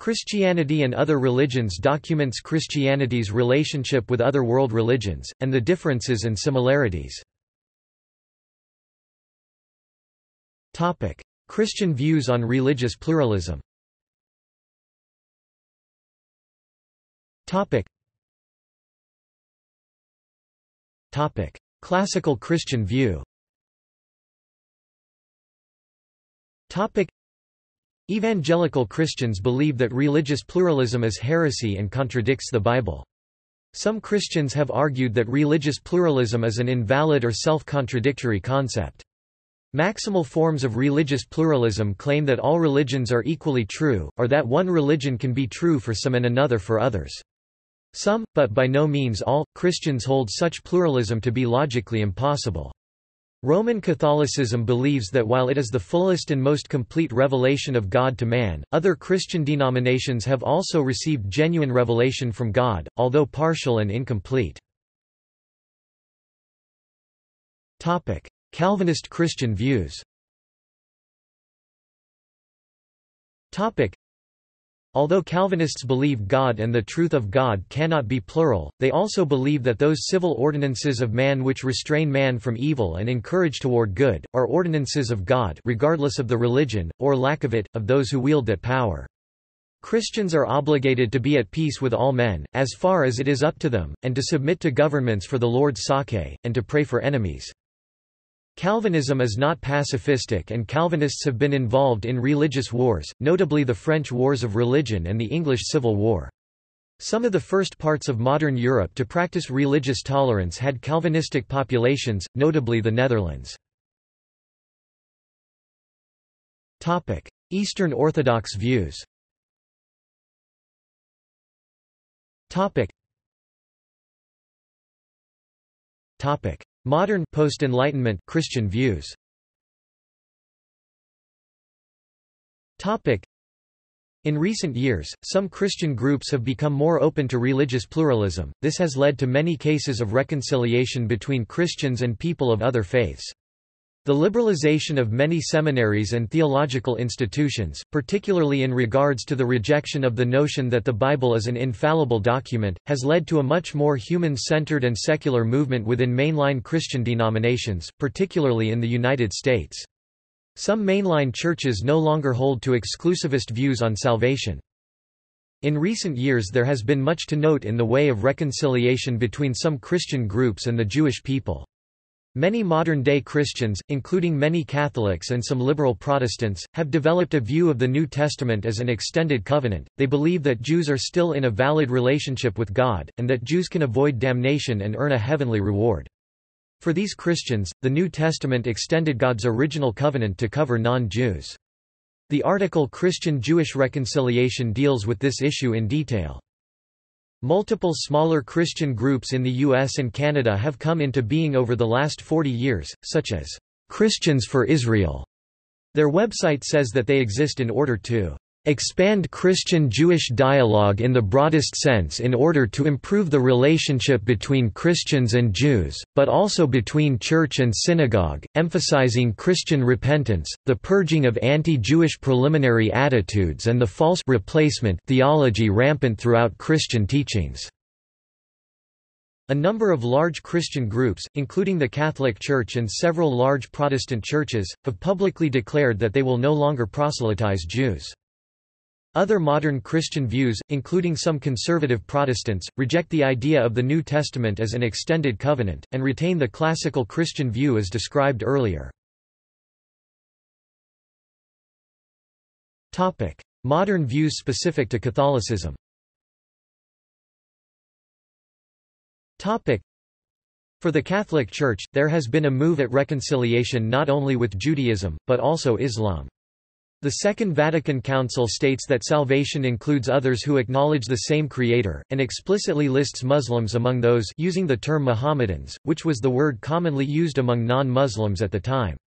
Christianity and Other Religions documents Christianity's relationship with other world religions, and the differences and similarities. Christian views on religious pluralism. Classical Christian view Evangelical Christians believe that religious pluralism is heresy and contradicts the Bible. Some Christians have argued that religious pluralism is an invalid or self-contradictory concept. Maximal forms of religious pluralism claim that all religions are equally true, or that one religion can be true for some and another for others. Some, but by no means all, Christians hold such pluralism to be logically impossible. Roman Catholicism believes that while it is the fullest and most complete revelation of God to man, other Christian denominations have also received genuine revelation from God, although partial and incomplete. Calvinist Christian views Although Calvinists believe God and the truth of God cannot be plural, they also believe that those civil ordinances of man which restrain man from evil and encourage toward good, are ordinances of God regardless of the religion, or lack of it, of those who wield that power. Christians are obligated to be at peace with all men, as far as it is up to them, and to submit to governments for the Lord's sake, and to pray for enemies. Calvinism is not pacifistic and Calvinists have been involved in religious wars, notably the French Wars of Religion and the English Civil War. Some of the first parts of modern Europe to practice religious tolerance had Calvinistic populations, notably the Netherlands. Eastern Orthodox views Modern post-Enlightenment Christian views. Topic in recent years, some Christian groups have become more open to religious pluralism. This has led to many cases of reconciliation between Christians and people of other faiths. The liberalization of many seminaries and theological institutions, particularly in regards to the rejection of the notion that the Bible is an infallible document, has led to a much more human-centered and secular movement within mainline Christian denominations, particularly in the United States. Some mainline churches no longer hold to exclusivist views on salvation. In recent years there has been much to note in the way of reconciliation between some Christian groups and the Jewish people. Many modern-day Christians, including many Catholics and some liberal Protestants, have developed a view of the New Testament as an extended covenant. They believe that Jews are still in a valid relationship with God, and that Jews can avoid damnation and earn a heavenly reward. For these Christians, the New Testament extended God's original covenant to cover non-Jews. The article Christian-Jewish Reconciliation deals with this issue in detail. Multiple smaller Christian groups in the US and Canada have come into being over the last 40 years, such as Christians for Israel. Their website says that they exist in order to expand Christian-Jewish dialogue in the broadest sense in order to improve the relationship between Christians and Jews, but also between church and synagogue, emphasizing Christian repentance, the purging of anti-Jewish preliminary attitudes and the false replacement theology rampant throughout Christian teachings. A number of large Christian groups, including the Catholic Church and several large Protestant churches, have publicly declared that they will no longer proselytize Jews. Other modern Christian views, including some conservative Protestants, reject the idea of the New Testament as an extended covenant, and retain the classical Christian view as described earlier. Modern views specific to Catholicism For the Catholic Church, there has been a move at reconciliation not only with Judaism, but also Islam. The Second Vatican Council states that salvation includes others who acknowledge the same Creator, and explicitly lists Muslims among those using the term Mohammedans, which was the word commonly used among non-Muslims at the time.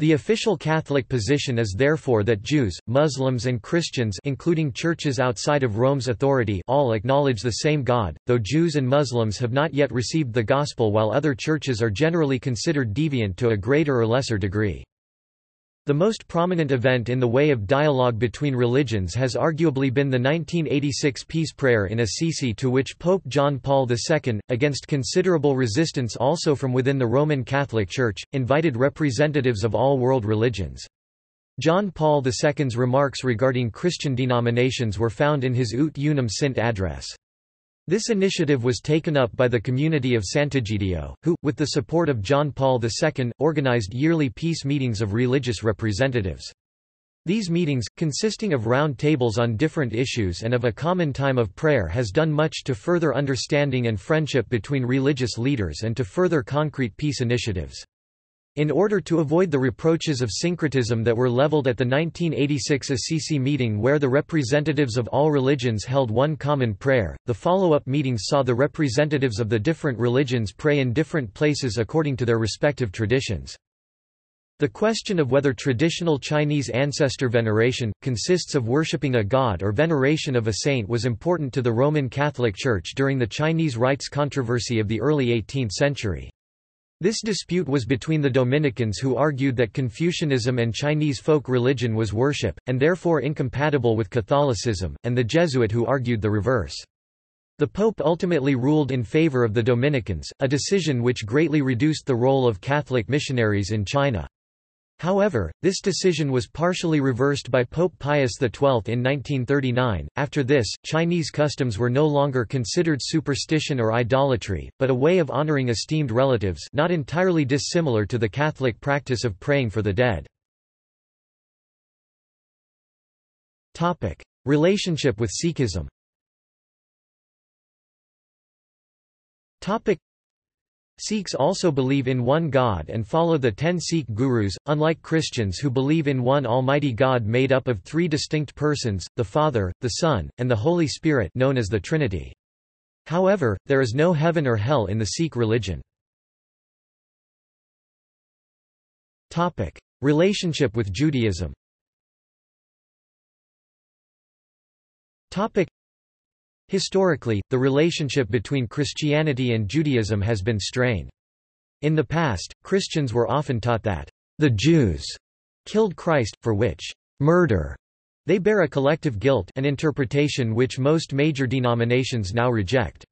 The official Catholic position is therefore that Jews, Muslims and Christians including churches outside of Rome's authority all acknowledge the same God, though Jews and Muslims have not yet received the Gospel while other churches are generally considered deviant to a greater or lesser degree. The most prominent event in the way of dialogue between religions has arguably been the 1986 peace prayer in Assisi to which Pope John Paul II, against considerable resistance also from within the Roman Catholic Church, invited representatives of all world religions. John Paul II's remarks regarding Christian denominations were found in his Ut Unum Sint address. This initiative was taken up by the community of Sant'Egidio, who, with the support of John Paul II, organized yearly peace meetings of religious representatives. These meetings, consisting of round tables on different issues and of a common time of prayer has done much to further understanding and friendship between religious leaders and to further concrete peace initiatives. In order to avoid the reproaches of syncretism that were leveled at the 1986 Assisi meeting where the representatives of all religions held one common prayer, the follow-up meetings saw the representatives of the different religions pray in different places according to their respective traditions. The question of whether traditional Chinese ancestor veneration, consists of worshipping a god or veneration of a saint was important to the Roman Catholic Church during the Chinese rites controversy of the early 18th century. This dispute was between the Dominicans who argued that Confucianism and Chinese folk religion was worship, and therefore incompatible with Catholicism, and the Jesuit who argued the reverse. The Pope ultimately ruled in favor of the Dominicans, a decision which greatly reduced the role of Catholic missionaries in China. However, this decision was partially reversed by Pope Pius XII in 1939. After this, Chinese customs were no longer considered superstition or idolatry, but a way of honoring esteemed relatives not entirely dissimilar to the Catholic practice of praying for the dead. Topic: Relationship with Sikhism Sikhs also believe in one God and follow the ten Sikh gurus, unlike Christians who believe in one almighty God made up of three distinct persons, the Father, the Son, and the Holy Spirit known as the Trinity. However, there is no heaven or hell in the Sikh religion. Relationship with Judaism Historically, the relationship between Christianity and Judaism has been strained. In the past, Christians were often taught that the Jews killed Christ, for which murder they bear a collective guilt an interpretation which most major denominations now reject.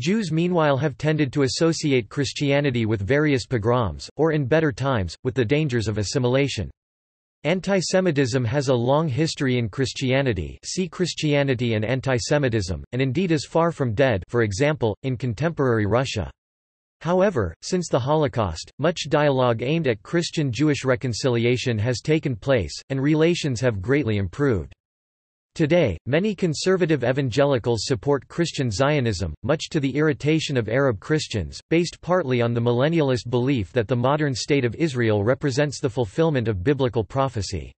Jews meanwhile have tended to associate Christianity with various pogroms, or in better times, with the dangers of assimilation. Antisemitism has a long history in Christianity see Christianity and antisemitism, and indeed is far from dead for example, in contemporary Russia. However, since the Holocaust, much dialogue aimed at Christian-Jewish reconciliation has taken place, and relations have greatly improved. Today, many conservative evangelicals support Christian Zionism, much to the irritation of Arab Christians, based partly on the millennialist belief that the modern state of Israel represents the fulfillment of biblical prophecy.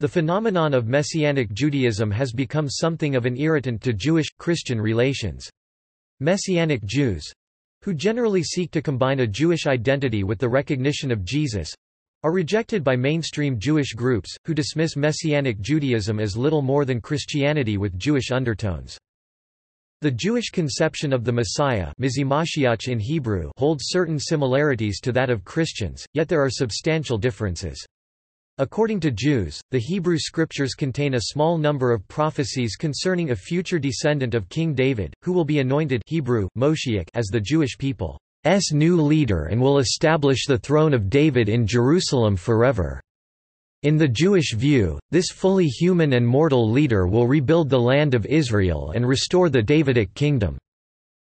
The phenomenon of Messianic Judaism has become something of an irritant to Jewish-Christian relations. Messianic Jews—who generally seek to combine a Jewish identity with the recognition of Jesus, are rejected by mainstream Jewish groups, who dismiss Messianic Judaism as little more than Christianity with Jewish undertones. The Jewish conception of the Messiah in Hebrew holds certain similarities to that of Christians, yet there are substantial differences. According to Jews, the Hebrew scriptures contain a small number of prophecies concerning a future descendant of King David, who will be anointed Hebrew, Moshiach as the Jewish people. S new leader and will establish the throne of David in Jerusalem forever. In the Jewish view, this fully human and mortal leader will rebuild the land of Israel and restore the Davidic kingdom.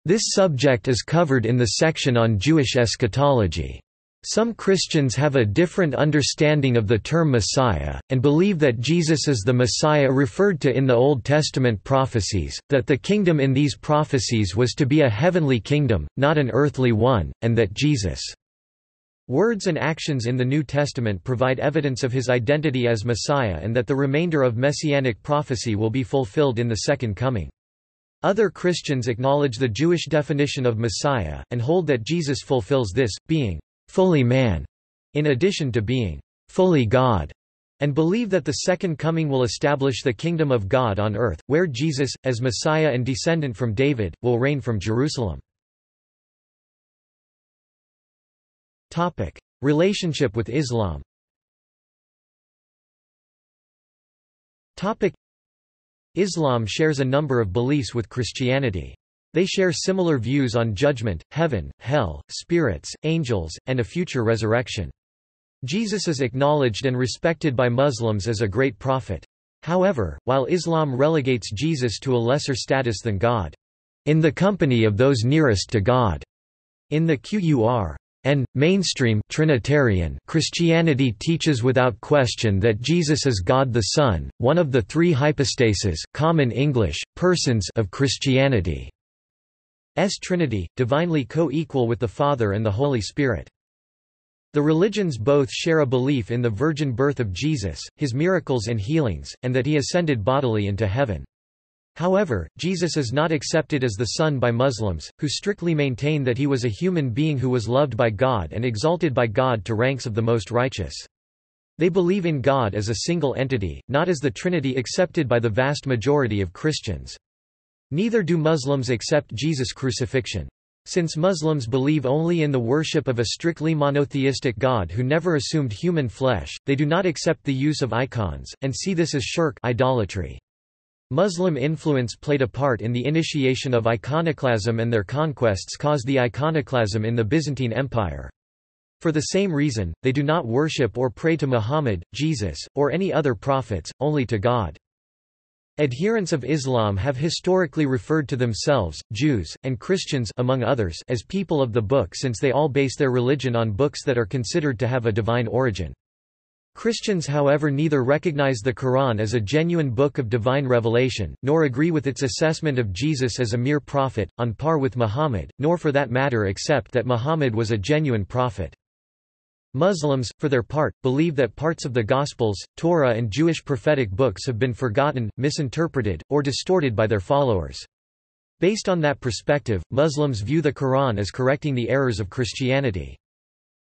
This subject is covered in the section on Jewish eschatology. Some Christians have a different understanding of the term Messiah, and believe that Jesus is the Messiah referred to in the Old Testament prophecies, that the kingdom in these prophecies was to be a heavenly kingdom, not an earthly one, and that Jesus' words and actions in the New Testament provide evidence of his identity as Messiah and that the remainder of messianic prophecy will be fulfilled in the Second Coming. Other Christians acknowledge the Jewish definition of Messiah, and hold that Jesus fulfills this, being fully man, in addition to being fully God, and believe that the Second Coming will establish the Kingdom of God on earth, where Jesus, as Messiah and descendant from David, will reign from Jerusalem. Relationship with Islam Islam shares a number of beliefs with Christianity. They share similar views on judgment, heaven, hell, spirits, angels, and a future resurrection. Jesus is acknowledged and respected by Muslims as a great prophet. However, while Islam relegates Jesus to a lesser status than God, in the company of those nearest to God, in the Qur and mainstream Trinitarian Christianity teaches without question that Jesus is God the Son, one of the three hypostases, common English, persons of Christianity. S Trinity, divinely co-equal with the Father and the Holy Spirit. The religions both share a belief in the virgin birth of Jesus, his miracles and healings, and that he ascended bodily into heaven. However, Jesus is not accepted as the Son by Muslims, who strictly maintain that he was a human being who was loved by God and exalted by God to ranks of the most righteous. They believe in God as a single entity, not as the Trinity accepted by the vast majority of Christians. Neither do Muslims accept Jesus' crucifixion. Since Muslims believe only in the worship of a strictly monotheistic God who never assumed human flesh, they do not accept the use of icons, and see this as shirk idolatry. Muslim influence played a part in the initiation of iconoclasm and their conquests caused the iconoclasm in the Byzantine Empire. For the same reason, they do not worship or pray to Muhammad, Jesus, or any other prophets, only to God. Adherents of Islam have historically referred to themselves, Jews, and Christians among others, as people of the book since they all base their religion on books that are considered to have a divine origin. Christians however neither recognize the Quran as a genuine book of divine revelation, nor agree with its assessment of Jesus as a mere prophet, on par with Muhammad, nor for that matter accept that Muhammad was a genuine prophet. Muslims, for their part, believe that parts of the Gospels, Torah and Jewish prophetic books have been forgotten, misinterpreted, or distorted by their followers. Based on that perspective, Muslims view the Quran as correcting the errors of Christianity.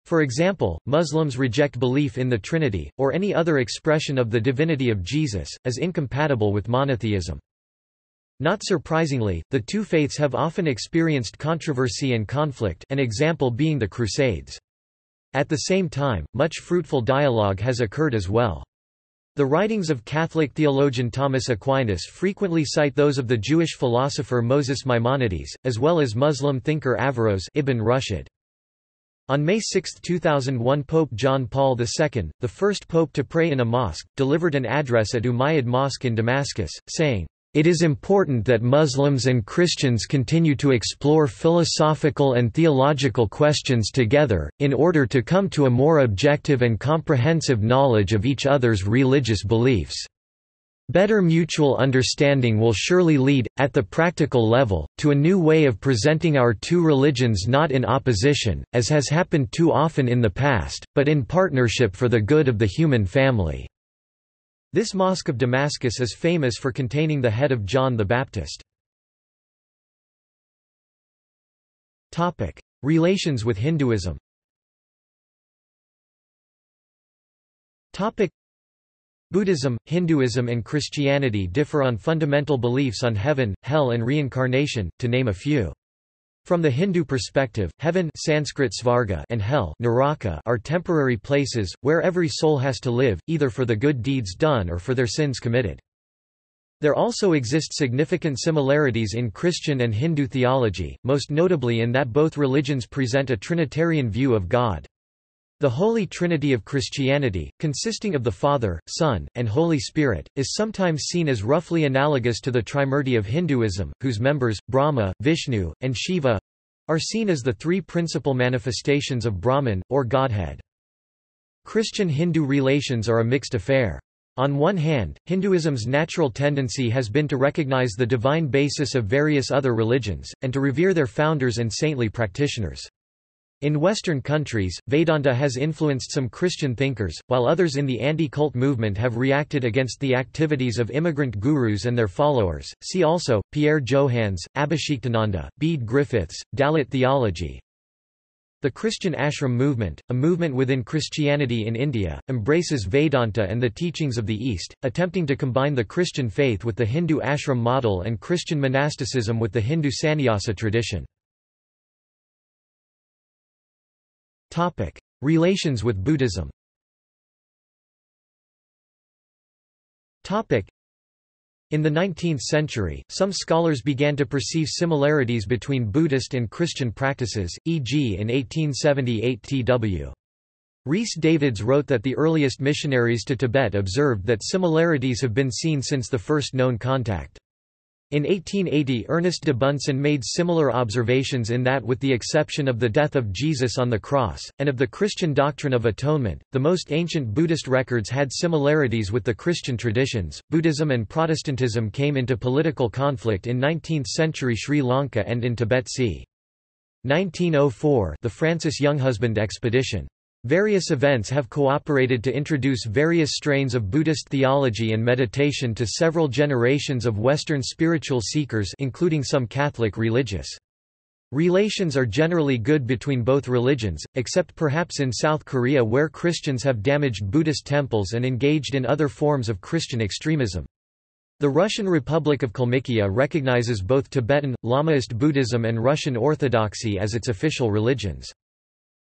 For example, Muslims reject belief in the Trinity, or any other expression of the divinity of Jesus, as incompatible with monotheism. Not surprisingly, the two faiths have often experienced controversy and conflict an example being the Crusades. At the same time, much fruitful dialogue has occurred as well. The writings of Catholic theologian Thomas Aquinas frequently cite those of the Jewish philosopher Moses Maimonides, as well as Muslim thinker Averroes Ibn Rushd. On May 6, 2001 Pope John Paul II, the first pope to pray in a mosque, delivered an address at Umayyad Mosque in Damascus, saying, it is important that Muslims and Christians continue to explore philosophical and theological questions together, in order to come to a more objective and comprehensive knowledge of each other's religious beliefs. Better mutual understanding will surely lead, at the practical level, to a new way of presenting our two religions not in opposition, as has happened too often in the past, but in partnership for the good of the human family." This Mosque of Damascus is famous for containing the head of John the Baptist. Relations with Hinduism Buddhism, Hinduism and Christianity differ on fundamental beliefs on heaven, hell and reincarnation, to name a few. From the Hindu perspective, heaven Sanskrit svarga and hell naraka are temporary places, where every soul has to live, either for the good deeds done or for their sins committed. There also exist significant similarities in Christian and Hindu theology, most notably in that both religions present a Trinitarian view of God. The Holy Trinity of Christianity, consisting of the Father, Son, and Holy Spirit, is sometimes seen as roughly analogous to the Trimurti of Hinduism, whose members, Brahma, Vishnu, and Shiva are seen as the three principal manifestations of Brahman, or Godhead. Christian-Hindu relations are a mixed affair. On one hand, Hinduism's natural tendency has been to recognize the divine basis of various other religions, and to revere their founders and saintly practitioners. In Western countries, Vedanta has influenced some Christian thinkers, while others in the anti-cult movement have reacted against the activities of immigrant gurus and their followers. See also, Pierre Johanns, Abhishiktananda, Bede Griffiths, Dalit theology. The Christian ashram movement, a movement within Christianity in India, embraces Vedanta and the teachings of the East, attempting to combine the Christian faith with the Hindu ashram model and Christian monasticism with the Hindu sannyasa tradition. Relations with Buddhism Topic: In the 19th century, some scholars began to perceive similarities between Buddhist and Christian practices, e.g. in 1878 T.W. Rhys Davids wrote that the earliest missionaries to Tibet observed that similarities have been seen since the first known contact. In 1880 Ernest de Bunsen made similar observations in that with the exception of the death of Jesus on the cross, and of the Christian doctrine of atonement, the most ancient Buddhist records had similarities with the Christian traditions. Buddhism and Protestantism came into political conflict in 19th-century Sri Lanka and in Tibet c. 1904 the Francis Younghusband expedition. Various events have cooperated to introduce various strains of Buddhist theology and meditation to several generations of Western spiritual seekers including some Catholic religious. Relations are generally good between both religions, except perhaps in South Korea where Christians have damaged Buddhist temples and engaged in other forms of Christian extremism. The Russian Republic of Kalmykia recognizes both Tibetan, Lamaist Buddhism and Russian Orthodoxy as its official religions.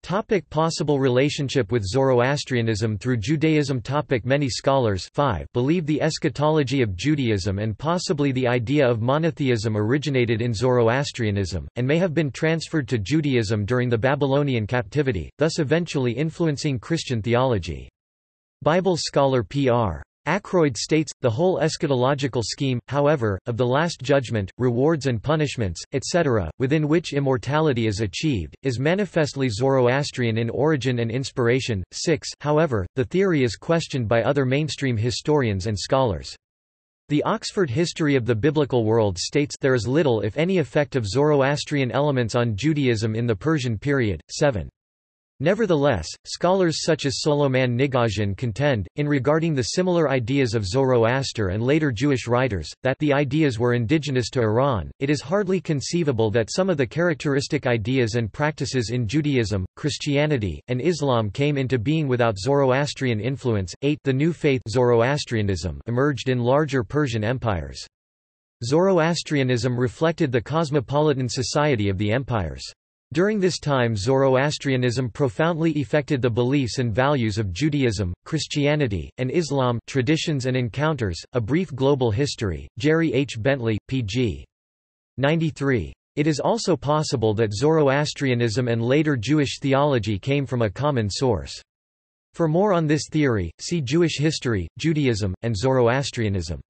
Topic possible relationship with Zoroastrianism through Judaism topic Many scholars 5 believe the eschatology of Judaism and possibly the idea of monotheism originated in Zoroastrianism, and may have been transferred to Judaism during the Babylonian captivity, thus eventually influencing Christian theology. Bible scholar P.R. Ackroyd states, the whole eschatological scheme, however, of the Last Judgment, rewards and punishments, etc., within which immortality is achieved, is manifestly Zoroastrian in origin and inspiration. 6 However, the theory is questioned by other mainstream historians and scholars. The Oxford History of the Biblical World states there is little if any effect of Zoroastrian elements on Judaism in the Persian period. 7 Nevertheless, scholars such as Solomon Nigosian contend, in regarding the similar ideas of Zoroaster and later Jewish writers, that the ideas were indigenous to Iran. It is hardly conceivable that some of the characteristic ideas and practices in Judaism, Christianity, and Islam came into being without Zoroastrian influence. 8 The new faith Zoroastrianism emerged in larger Persian empires. Zoroastrianism reflected the cosmopolitan society of the empires. During this time Zoroastrianism profoundly affected the beliefs and values of Judaism, Christianity, and Islam traditions and encounters, A Brief Global History, Jerry H. Bentley, p.g. 93. It is also possible that Zoroastrianism and later Jewish theology came from a common source. For more on this theory, see Jewish history, Judaism, and Zoroastrianism.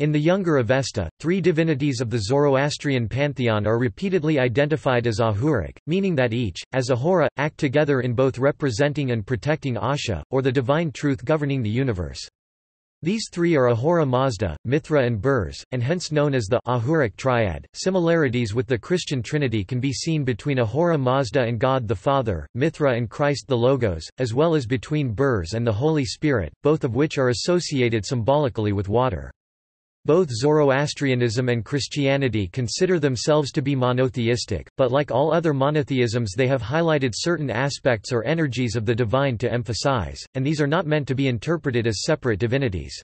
In the Younger Avesta, three divinities of the Zoroastrian pantheon are repeatedly identified as Ahuric, meaning that each, as Ahura, act together in both representing and protecting Asha, or the divine truth governing the universe. These three are Ahura Mazda, Mithra and Burz, and hence known as the Ahuric triad. Similarities with the Christian Trinity can be seen between Ahura Mazda and God the Father, Mithra and Christ the Logos, as well as between Burz and the Holy Spirit, both of which are associated symbolically with water. Both Zoroastrianism and Christianity consider themselves to be monotheistic, but like all other monotheisms they have highlighted certain aspects or energies of the divine to emphasize, and these are not meant to be interpreted as separate divinities.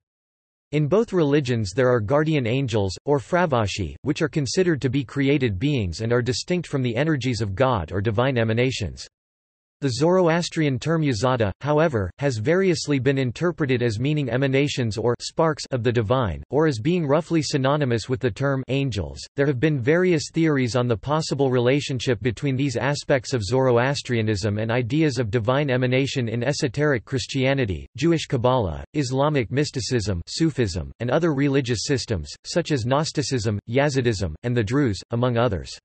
In both religions there are guardian angels, or fravashi, which are considered to be created beings and are distinct from the energies of God or divine emanations. The Zoroastrian term yazata, however, has variously been interpreted as meaning emanations or sparks of the divine, or as being roughly synonymous with the term angels. There have been various theories on the possible relationship between these aspects of Zoroastrianism and ideas of divine emanation in esoteric Christianity, Jewish Kabbalah, Islamic mysticism, Sufism, and other religious systems, such as Gnosticism, Yazidism, and the Druze, among others.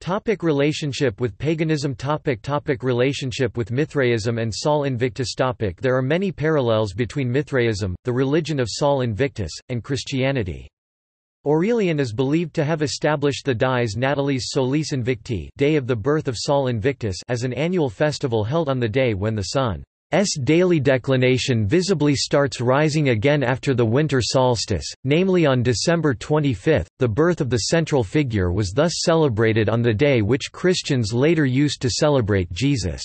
Topic relationship with paganism topic topic Relationship with Mithraism and Sol Invictus topic There are many parallels between Mithraism, the religion of Sol Invictus, and Christianity. Aurelian is believed to have established the Dies Natalis Solis Invicti day of the birth of Sol Invictus as an annual festival held on the day when the sun S daily declination visibly starts rising again after the winter solstice, namely on December 25. The birth of the central figure was thus celebrated on the day which Christians later used to celebrate Jesus'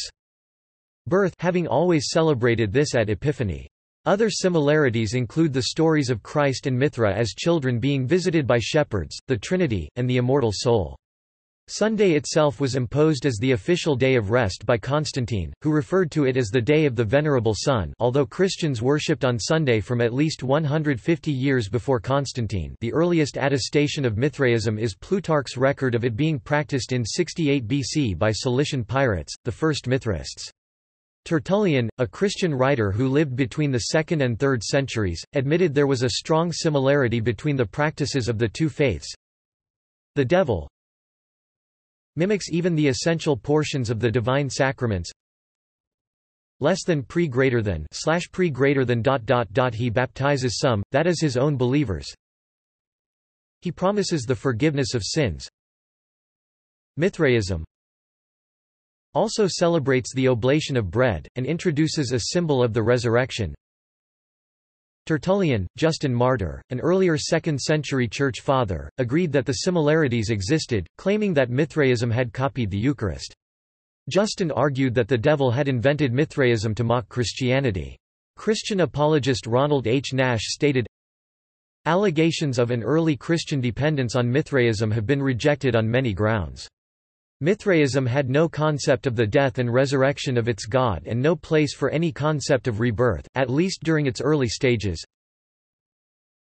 birth, having always celebrated this at Epiphany. Other similarities include the stories of Christ and Mithra as children being visited by shepherds, the Trinity, and the immortal soul. Sunday itself was imposed as the official day of rest by Constantine, who referred to it as the Day of the Venerable Sun although Christians worshipped on Sunday from at least 150 years before Constantine the earliest attestation of Mithraism is Plutarch's record of it being practiced in 68 BC by Cilician pirates, the first Mithraists. Tertullian, a Christian writer who lived between the 2nd and 3rd centuries, admitted there was a strong similarity between the practices of the two faiths. The devil, mimics even the essential portions of the divine sacraments. Less than pre greater than slash pre greater than dot dot dot he baptizes some that is his own believers. He promises the forgiveness of sins. Mithraism. Also celebrates the oblation of bread and introduces a symbol of the resurrection Tertullian, Justin Martyr, an earlier 2nd-century church father, agreed that the similarities existed, claiming that Mithraism had copied the Eucharist. Justin argued that the devil had invented Mithraism to mock Christianity. Christian apologist Ronald H. Nash stated, Allegations of an early Christian dependence on Mithraism have been rejected on many grounds. Mithraism had no concept of the death and resurrection of its god and no place for any concept of rebirth, at least during its early stages.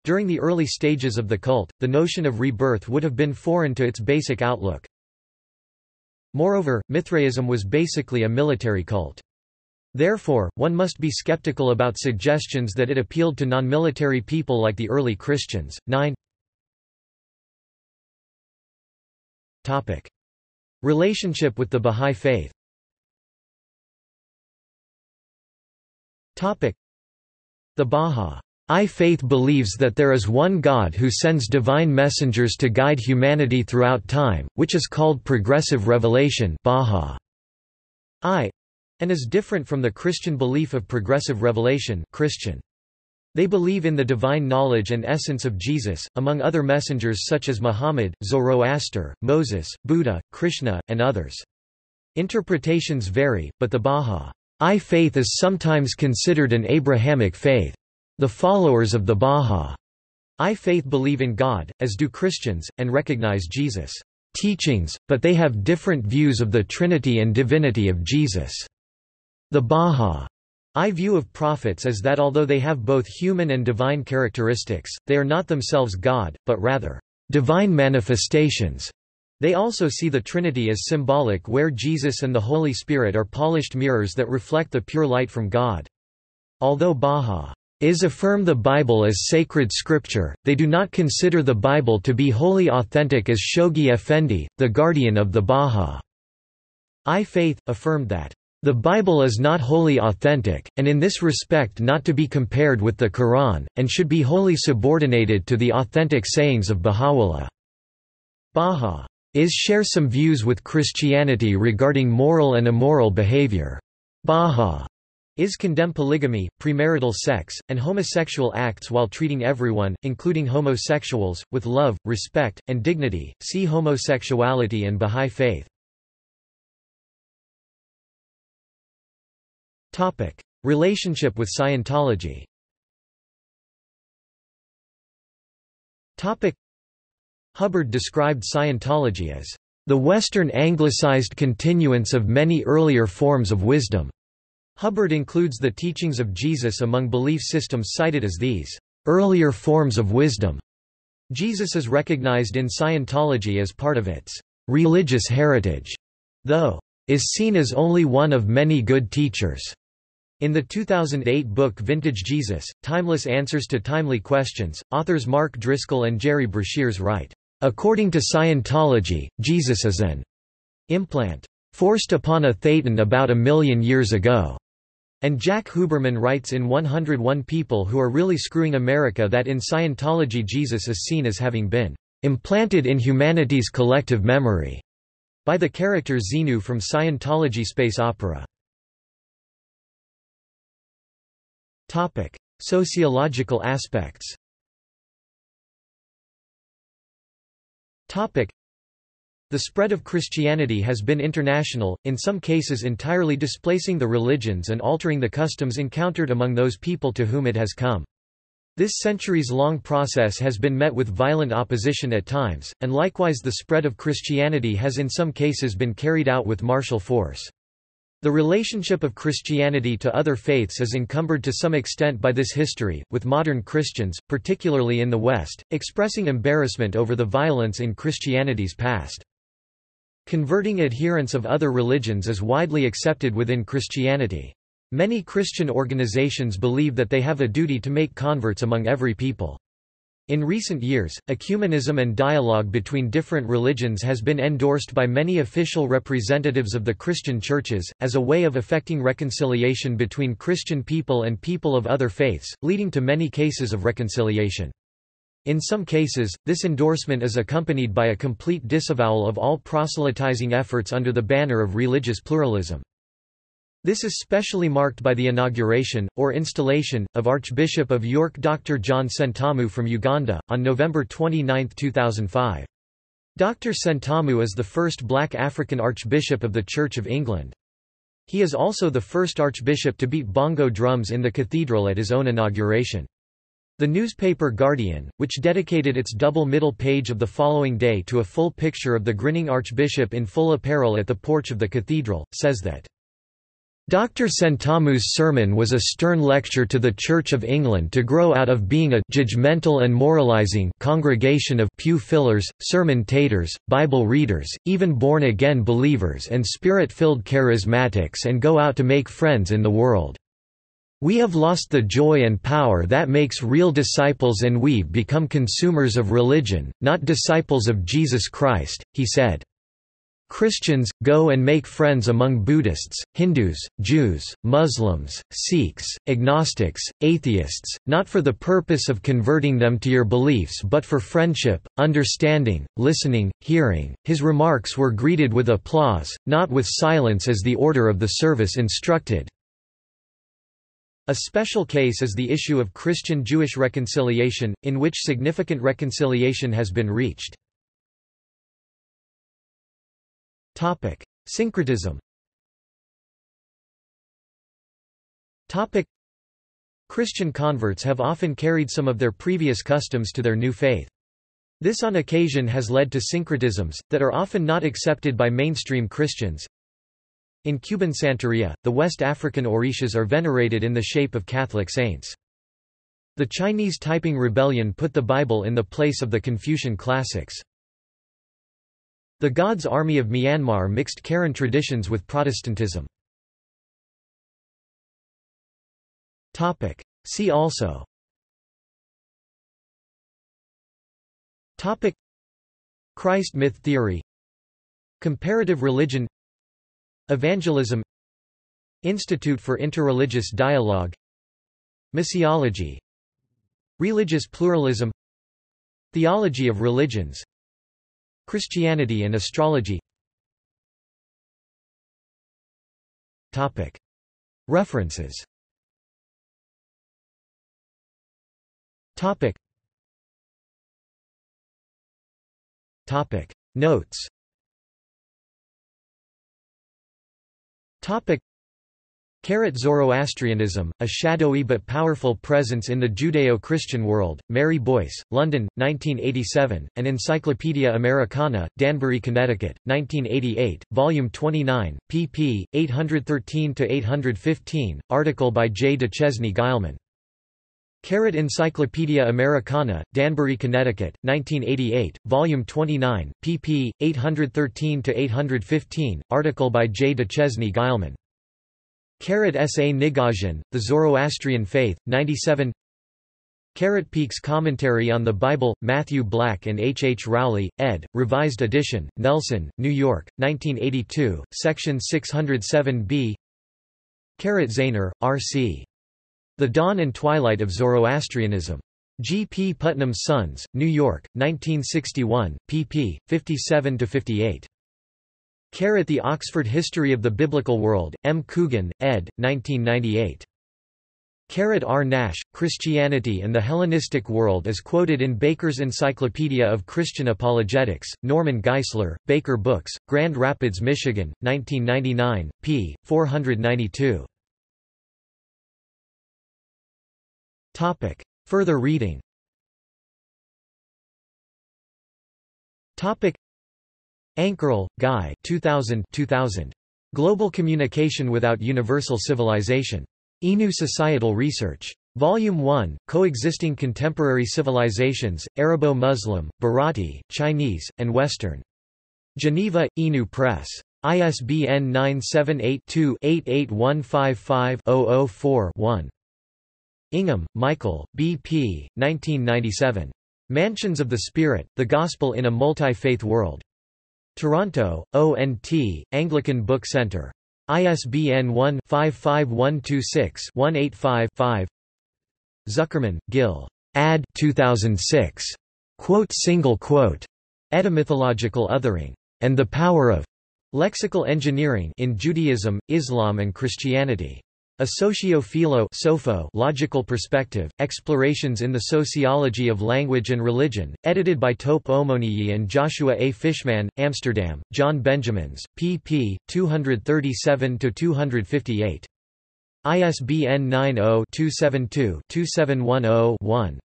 During the early stages of the cult, the notion of rebirth would have been foreign to its basic outlook. Moreover, Mithraism was basically a military cult. Therefore, one must be skeptical about suggestions that it appealed to non-military people like the early Christians. 9 Topic. Relationship with the Bahá'í Faith The Bahá'í Faith believes that there is one God who sends divine messengers to guide humanity throughout time, which is called progressive revelation Bahá'í, and is different from the Christian belief of progressive revelation Christian. They believe in the divine knowledge and essence of Jesus, among other messengers such as Muhammad, Zoroaster, Moses, Buddha, Krishna, and others. Interpretations vary, but the Bahá'í faith is sometimes considered an Abrahamic faith. The followers of the Bahá'í faith believe in God, as do Christians, and recognize Jesus' teachings, but they have different views of the Trinity and divinity of Jesus. The Bahá'í I view of prophets is that although they have both human and divine characteristics, they are not themselves God, but rather, divine manifestations. They also see the Trinity as symbolic where Jesus and the Holy Spirit are polished mirrors that reflect the pure light from God. Although Baha'is affirm the Bible as sacred scripture, they do not consider the Bible to be wholly authentic as Shoghi Effendi, the guardian of the Baha'i faith, affirmed that the Bible is not wholly authentic, and in this respect not to be compared with the Quran, and should be wholly subordinated to the authentic sayings of Baha'u'llah. Baha'is share some views with Christianity regarding moral and immoral behavior. Baha'is condemn polygamy, premarital sex, and homosexual acts while treating everyone, including homosexuals, with love, respect, and dignity. See homosexuality and Baha'i faith. Topic: Relationship with Scientology. Topic: Hubbard described Scientology as the Western anglicized continuance of many earlier forms of wisdom. Hubbard includes the teachings of Jesus among belief systems cited as these earlier forms of wisdom. Jesus is recognized in Scientology as part of its religious heritage, though is seen as only one of many good teachers. In the 2008 book Vintage Jesus, Timeless Answers to Timely Questions, authors Mark Driscoll and Jerry Breshears write, "...according to Scientology, Jesus is an implant forced upon a thetan about a million years ago." And Jack Huberman writes in 101 People Who Are Really Screwing America that in Scientology Jesus is seen as having been implanted in humanity's collective memory by the character Xenu from Scientology space opera. Topic: Sociological aspects. Topic: The spread of Christianity has been international, in some cases entirely displacing the religions and altering the customs encountered among those people to whom it has come. This centuries-long process has been met with violent opposition at times, and likewise the spread of Christianity has in some cases been carried out with martial force. The relationship of Christianity to other faiths is encumbered to some extent by this history, with modern Christians, particularly in the West, expressing embarrassment over the violence in Christianity's past. Converting adherents of other religions is widely accepted within Christianity. Many Christian organizations believe that they have a duty to make converts among every people. In recent years, ecumenism and dialogue between different religions has been endorsed by many official representatives of the Christian churches, as a way of effecting reconciliation between Christian people and people of other faiths, leading to many cases of reconciliation. In some cases, this endorsement is accompanied by a complete disavowal of all proselytizing efforts under the banner of religious pluralism. This is specially marked by the inauguration, or installation, of Archbishop of York Dr. John Sentamu from Uganda, on November 29, 2005. Dr. Sentamu is the first black African Archbishop of the Church of England. He is also the first Archbishop to beat bongo drums in the cathedral at his own inauguration. The newspaper Guardian, which dedicated its double middle page of the following day to a full picture of the grinning Archbishop in full apparel at the porch of the cathedral, says that Dr. Sentamu's sermon was a stern lecture to the Church of England to grow out of being a judgmental and moralizing congregation of pew fillers, sermon taters, Bible readers, even born-again believers and spirit-filled charismatics and go out to make friends in the world. We have lost the joy and power that makes real disciples and we've become consumers of religion, not disciples of Jesus Christ, he said. Christians, go and make friends among Buddhists, Hindus, Jews, Muslims, Sikhs, agnostics, atheists, not for the purpose of converting them to your beliefs but for friendship, understanding, listening, hearing. His remarks were greeted with applause, not with silence as the order of the service instructed. A special case is the issue of Christian-Jewish reconciliation, in which significant reconciliation has been reached. Topic: Syncretism. Topic: Christian converts have often carried some of their previous customs to their new faith. This on occasion has led to syncretisms, that are often not accepted by mainstream Christians. In Cuban Santeria, the West African Orishas are venerated in the shape of Catholic saints. The Chinese Taiping Rebellion put the Bible in the place of the Confucian classics. The God's Army of Myanmar mixed Karen traditions with Protestantism. See also. Topic. Christ myth theory. Comparative religion. Evangelism. Institute for Interreligious Dialogue. Missiology. Religious pluralism. Theology of religions Christianity and astrology. References. Notes Carrot Zoroastrianism, a shadowy but powerful presence in the Judeo-Christian world, Mary Boyce, London, 1987, and Encyclopaedia Americana, Danbury, Connecticut, 1988, Volume 29, pp. 813–815, article by J. Duchesne Guillemin. Carrot Encyclopaedia Americana, Danbury, Connecticut, 1988, Volume 29, pp. 813–815, article by J. Duchesne Guillemin. Carrot S. A. Nigosian, The Zoroastrian Faith, 97 Carrot Peake's Commentary on the Bible, Matthew Black and H. H. Rowley, ed., Revised edition, Nelson, New York, 1982, section 607b Carrot Zaehner, R. C. The Dawn and Twilight of Zoroastrianism. G. P. Putnam's Sons, New York, 1961, pp. 57–58. Carrot The Oxford History of the Biblical World, M. Coogan, ed., 1998. Carrot R. Nash, Christianity and the Hellenistic World is quoted in Baker's Encyclopedia of Christian Apologetics, Norman Geisler, Baker Books, Grand Rapids, Michigan, 1999, p. 492. Further reading Topic Ankerl, Guy 2000 2000. Global Communication Without Universal Civilization. INU Societal Research. Volume 1, Coexisting Contemporary Civilizations, Arabo-Muslim, Bharati, Chinese, and Western. Geneva, INU Press. ISBN 978-2-88155-004-1. Ingham, Michael, B.P., 1997. Mansions of the Spirit, The Gospel in a Multi-Faith World. Toronto, ONT, Anglican Book Centre. ISBN 1-55126-185-5 Zuckermann, Gil. Ad 2006. Quote single quote. Etymythological othering. And the power of lexical engineering in Judaism, Islam and Christianity. A socio-philo logical perspective, Explorations in the Sociology of Language and Religion, edited by Tope Omoniyi and Joshua A. Fishman, Amsterdam, John Benjamins, pp. 237–258. ISBN 90-272-2710-1.